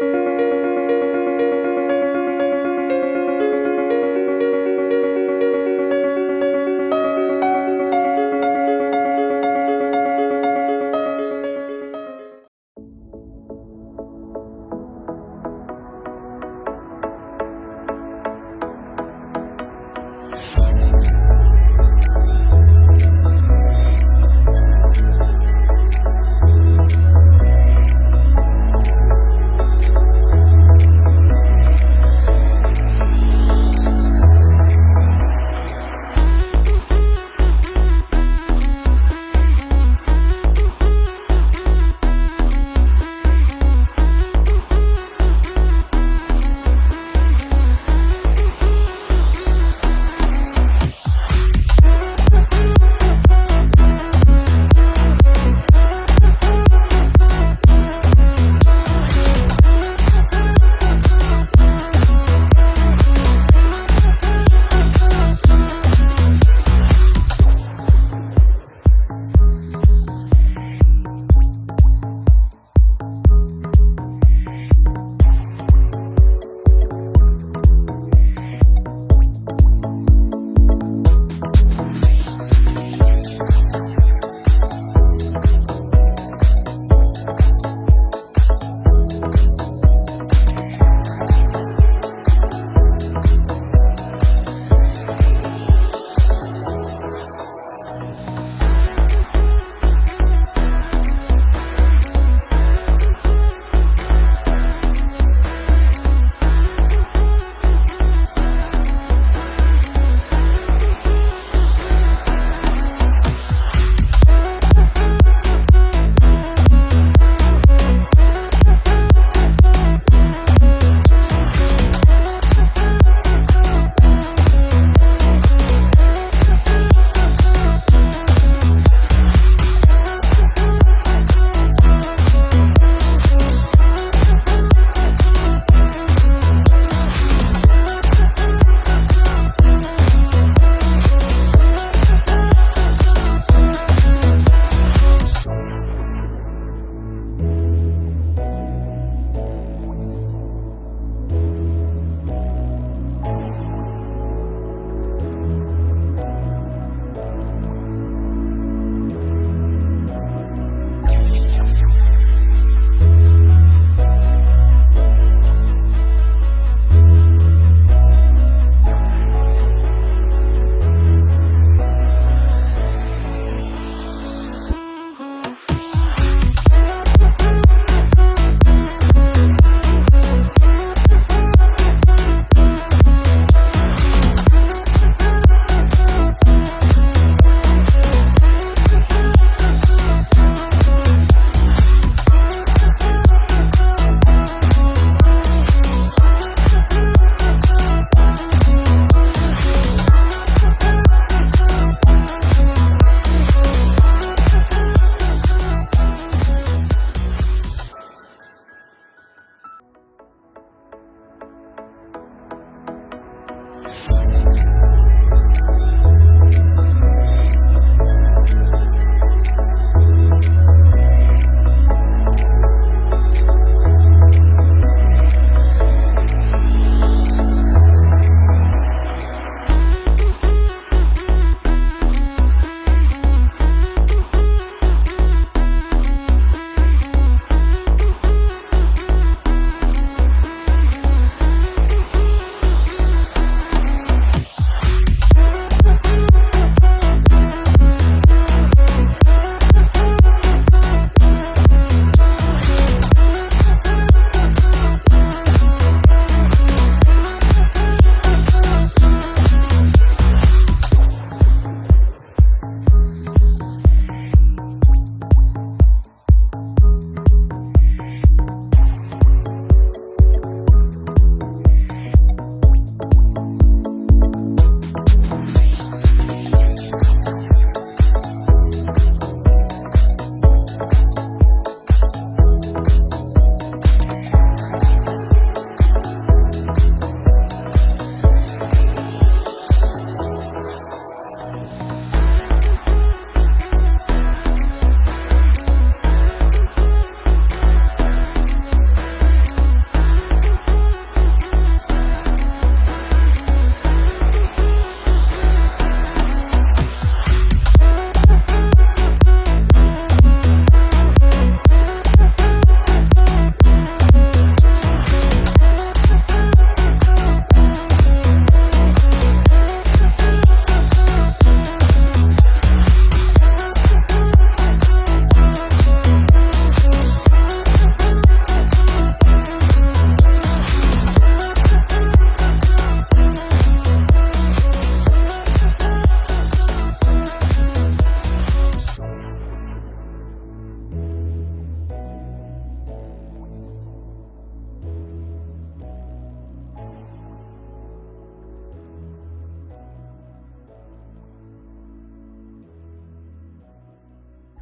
Música